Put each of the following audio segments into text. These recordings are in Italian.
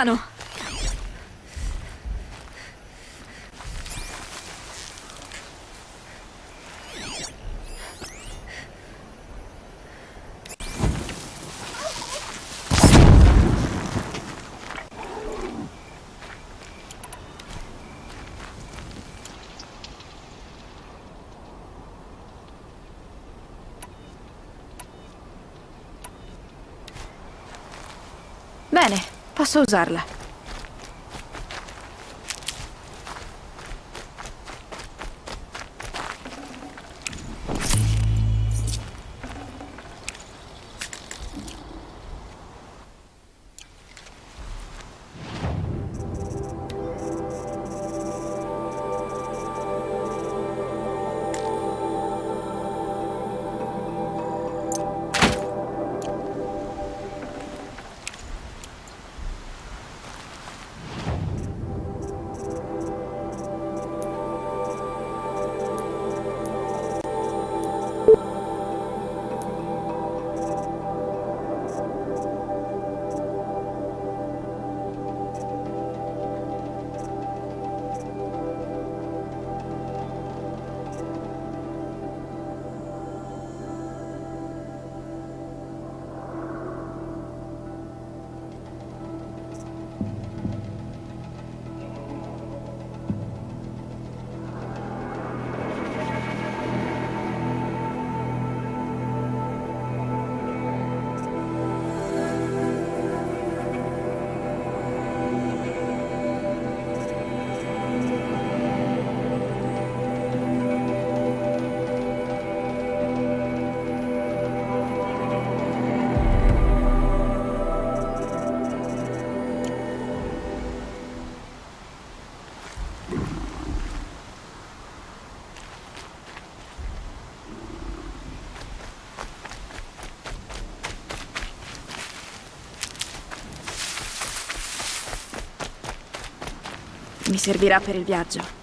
Piano. Bene, posso usarla. Servirà per il viaggio.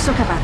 Posso cavarmela.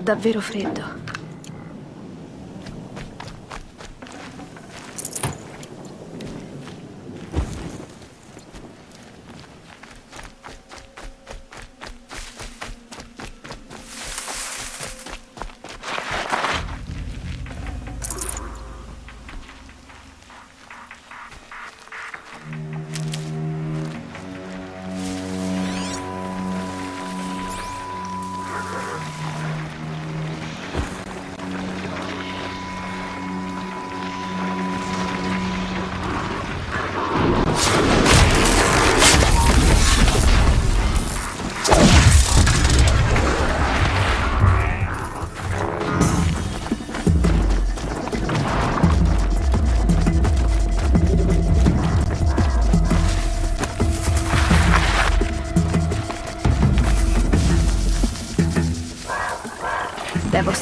Davvero freddo.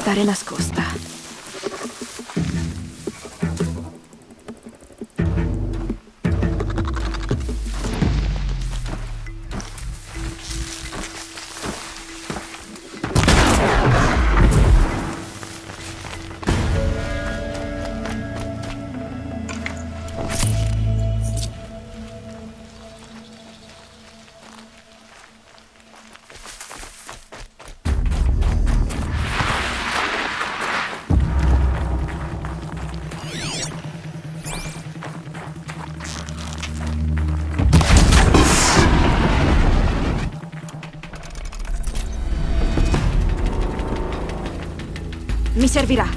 Devo stare servirá.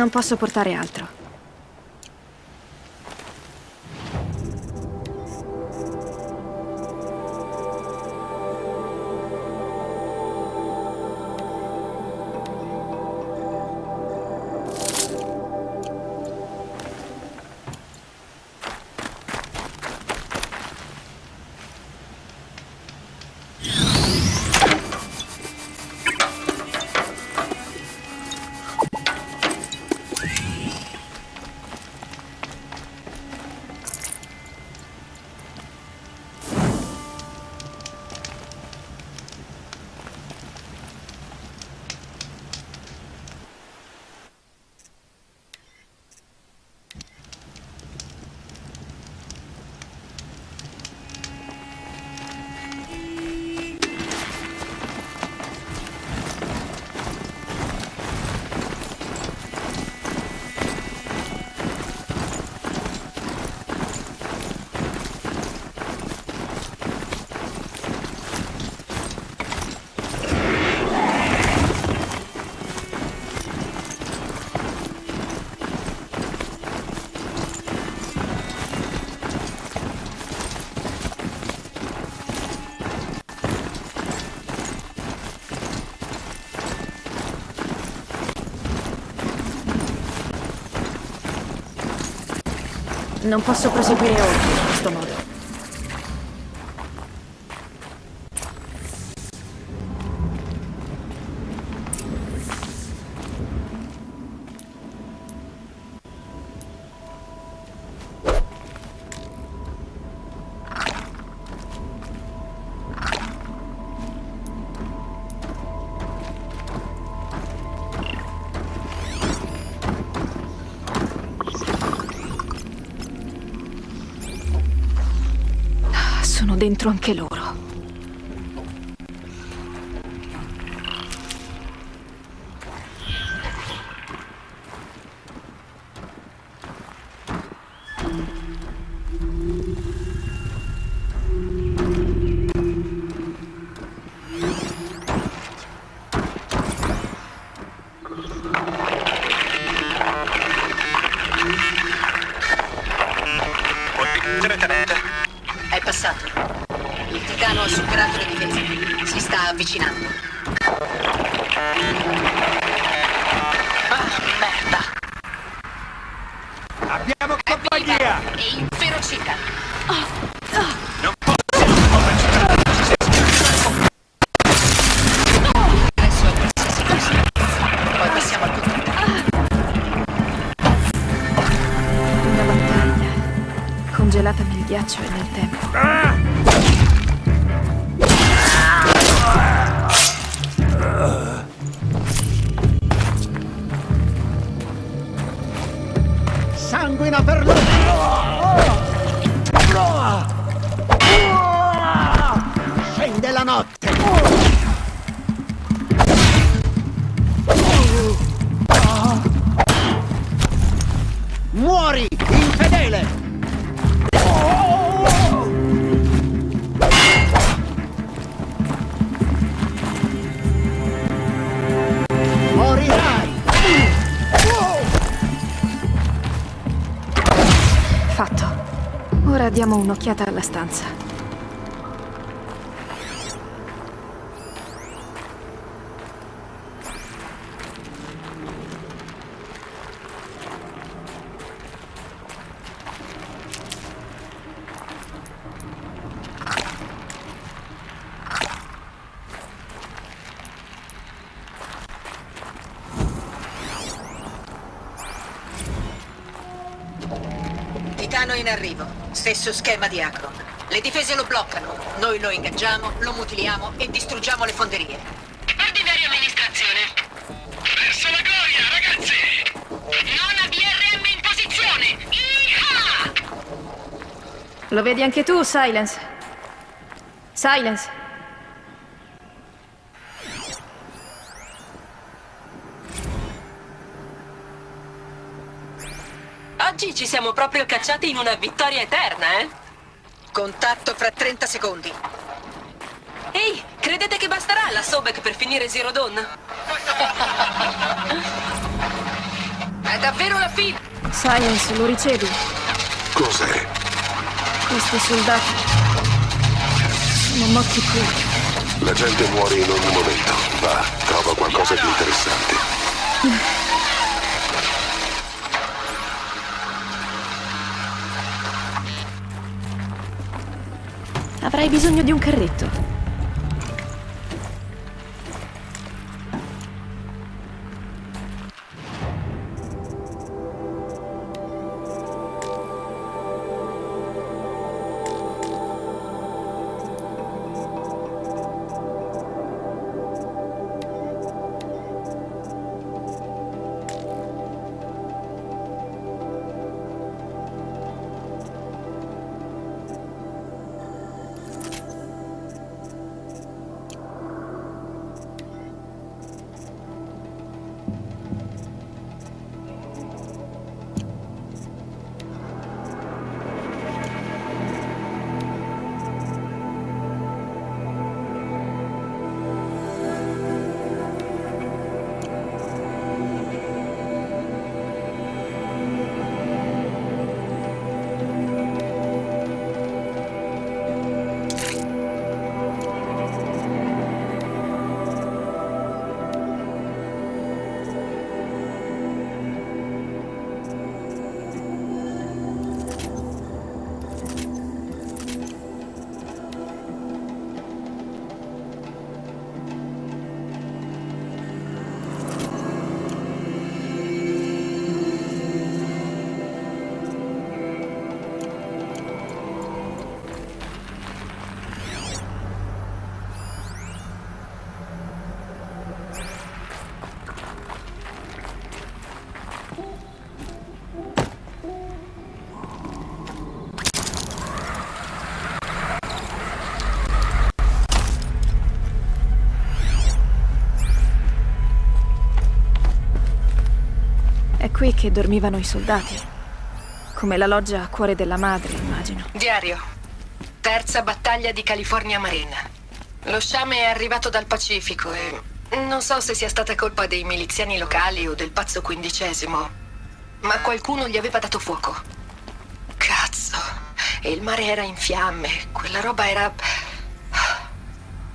Non posso portare altro. Non posso proseguire oltre dentro anche loro. to a new tempo. Diamo un'occhiata alla stanza. Titano in arrivo. Stesso schema di Akron. Le difese lo bloccano. Noi lo ingaggiamo, lo mutiliamo e distruggiamo le fonderie. Ordinaria amministrazione. Verso la gloria, ragazzi! Non a BRM in posizione! Iha! Lo vedi anche tu, Silence? Silence. Ci siamo proprio cacciati in una vittoria eterna, eh? Contatto fra 30 secondi. Ehi, credete che basterà la Sobek per finire Zero Dawn? davvero la fine! Science, lo ricevi? Cos'è? Questi soldati sono morti qui. La gente muore in ogni momento. Va, trova qualcosa di interessante. Avrai bisogno di un carretto. Qui che dormivano i soldati. Come la loggia a cuore della madre, immagino. Diario. Terza battaglia di California Marine. Lo sciame è arrivato dal Pacifico e non so se sia stata colpa dei miliziani locali o del pazzo quindicesimo, ma qualcuno gli aveva dato fuoco. Cazzo. E il mare era in fiamme. Quella roba era...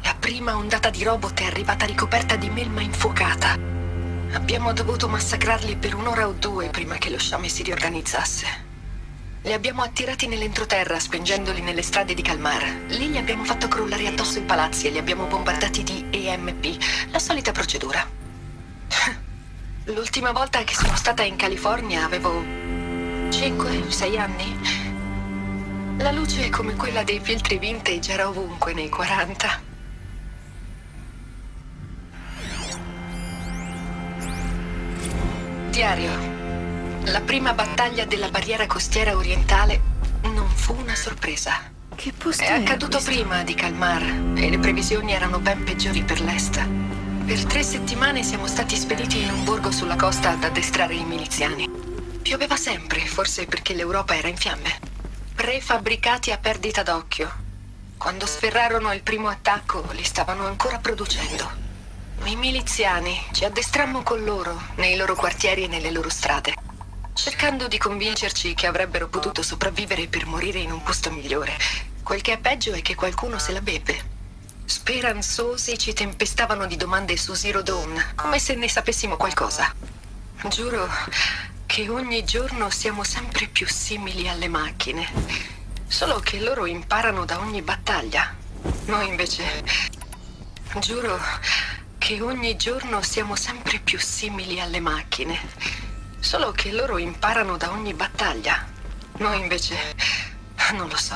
La prima ondata di robot è arrivata ricoperta di melma infuocata. Abbiamo dovuto massacrarli per un'ora o due prima che lo sciame si riorganizzasse. Li abbiamo attirati nell'entroterra, spingendoli nelle strade di Calmar. Lì gli abbiamo fatto crollare addosso i palazzi e li abbiamo bombardati di EMP. La solita procedura. L'ultima volta che sono stata in California avevo 5-6 anni. La luce come quella dei filtri vintage era ovunque nei 40. Diario. La prima battaglia della barriera costiera orientale non fu una sorpresa. Che posto È accaduto questo? prima di Calmar e le previsioni erano ben peggiori per l'est. Per tre settimane siamo stati spediti in un borgo sulla costa ad addestrare i miliziani. Pioveva sempre, forse perché l'Europa era in fiamme. Prefabbricati a perdita d'occhio. Quando sferrarono il primo attacco, li stavano ancora producendo. I miliziani ci addestrammo con loro, nei loro quartieri e nelle loro strade, cercando di convincerci che avrebbero potuto sopravvivere per morire in un posto migliore. Quel che è peggio è che qualcuno se la beve. Speranzosi ci tempestavano di domande su Zero Dawn, come se ne sapessimo qualcosa. Giuro che ogni giorno siamo sempre più simili alle macchine. Solo che loro imparano da ogni battaglia. Noi invece... Giuro che ogni giorno siamo sempre più simili alle macchine. Solo che loro imparano da ogni battaglia. Noi invece... non lo so.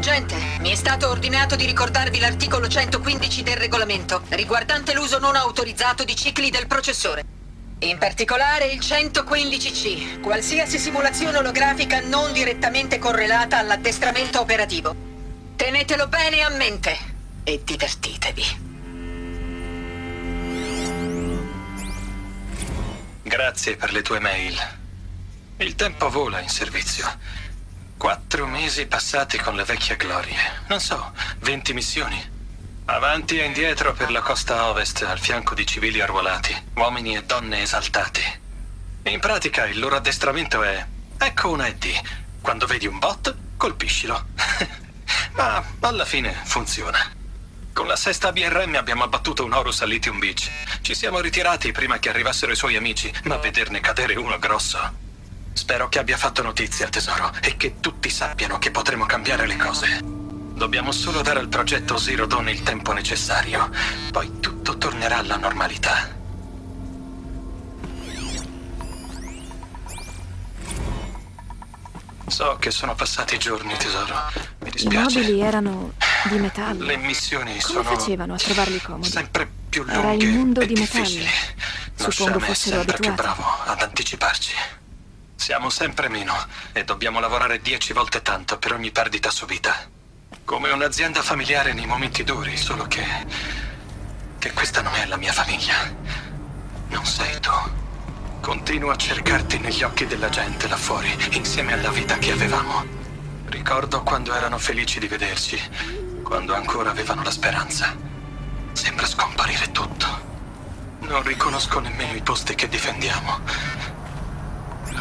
Gente, mi è stato ordinato di ricordarvi l'articolo 115 del regolamento, riguardante l'uso non autorizzato di cicli del processore. In particolare il 115C, qualsiasi simulazione olografica non direttamente correlata all'addestramento operativo. Tenetelo bene a mente e divertitevi. Grazie per le tue mail. Il tempo vola in servizio. Quattro mesi passati con la vecchia gloria. Non so, 20 missioni. Avanti e indietro per la costa ovest, al fianco di civili arruolati, uomini e donne esaltati. In pratica il loro addestramento è... Ecco una ED. Quando vedi un bot, colpiscilo. Ma alla fine funziona. Con la sesta BRM abbiamo abbattuto un Horus a Lithium Beach. Ci siamo ritirati prima che arrivassero i suoi amici, ma vederne cadere uno grosso. Spero che abbia fatto notizia, tesoro, e che tutti sappiano che potremo cambiare le cose. Dobbiamo solo dare al progetto Zero Dawn il tempo necessario. Poi tutto tornerà alla normalità. So che sono passati giorni, tesoro. Mi I dispiace. mobili erano di metallo. Le missioni Come sono facevano a trovarli comodi? sempre più lunghe Era il mondo di metallo. Suppongo fossero sempre più abituati. bravo ad anticiparci. Siamo sempre meno e dobbiamo lavorare dieci volte tanto per ogni perdita subita. Come un'azienda familiare nei momenti duri, solo che... che questa non è la mia famiglia. Non sei tu. Continuo a cercarti negli occhi della gente là fuori, insieme alla vita che avevamo. Ricordo quando erano felici di vederci, quando ancora avevano la speranza. Sembra scomparire tutto. Non riconosco nemmeno i posti che difendiamo.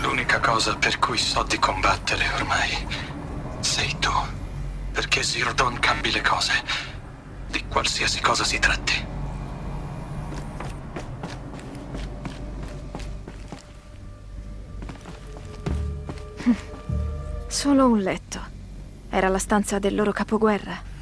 L'unica cosa per cui so di combattere ormai sei tu. Perché Zero Dawn cambi le cose. Di qualsiasi cosa si tratti. Solo un letto. Era la stanza del loro capoguerra.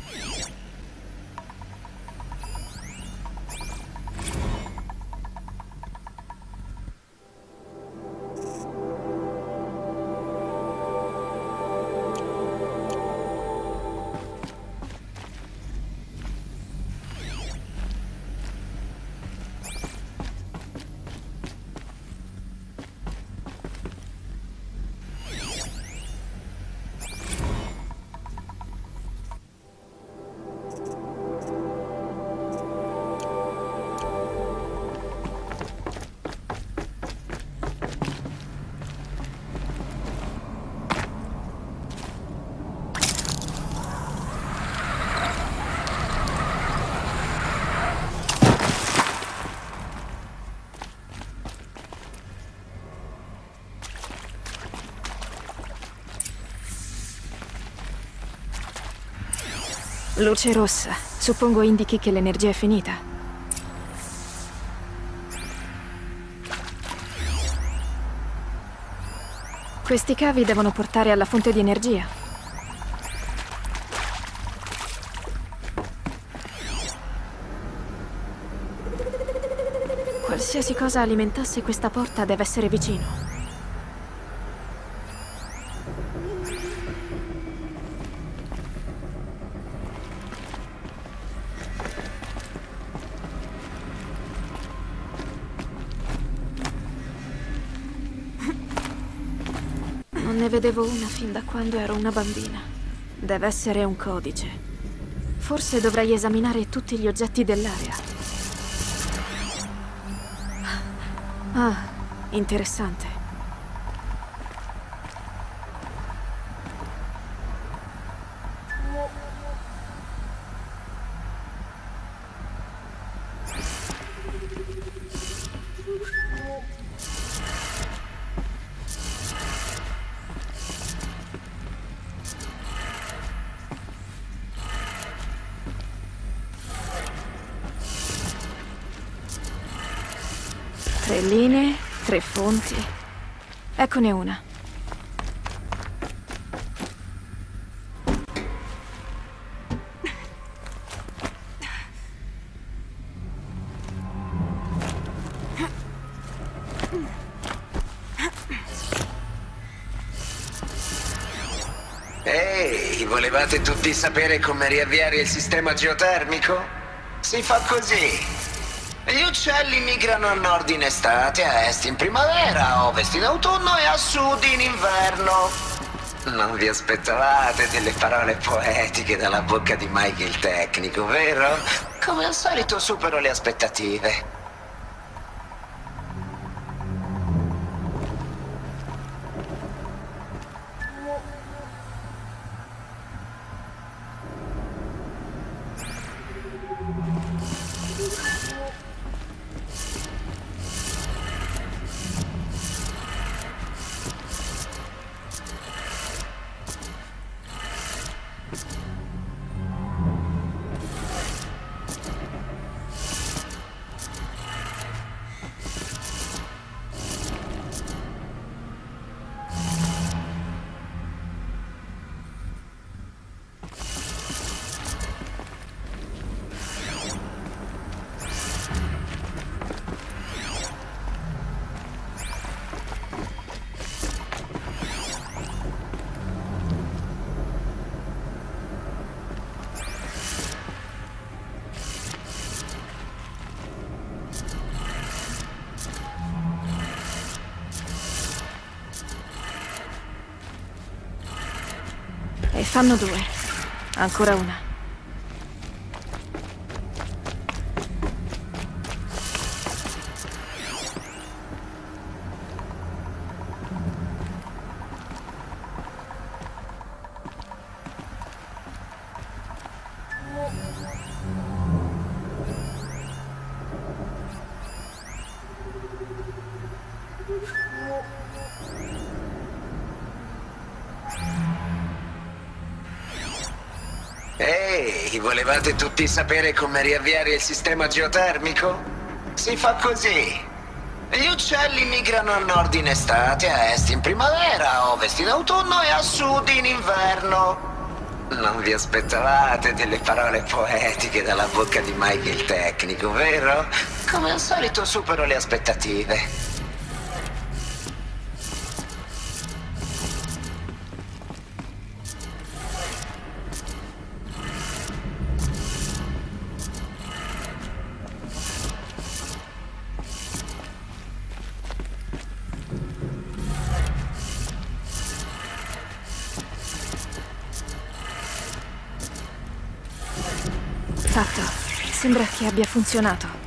Luce rossa. Suppongo indichi che l'energia è finita. Questi cavi devono portare alla fonte di energia. Qualsiasi cosa alimentasse questa porta deve essere vicino. Vedevo una fin da quando ero una bambina. Deve essere un codice. Forse dovrei esaminare tutti gli oggetti dell'area. Ah, interessante. Eccone una. Ehi, volevate tutti sapere come riavviare il sistema geotermico? Si fa così. Gli uccelli migrano a nord in estate, a est in primavera, a ovest in autunno e a sud in inverno. Non vi aspettavate delle parole poetiche dalla bocca di Mike il tecnico, vero? Come al solito supero le aspettative. Fanno due. Ancora una. Volevate tutti sapere come riavviare il sistema geotermico? Si fa così. Gli uccelli migrano a nord in estate, a est in primavera, a ovest in autunno e a sud in inverno. Non vi aspettavate delle parole poetiche dalla bocca di Mike il tecnico, vero? Come al solito supero le aspettative. funzionato.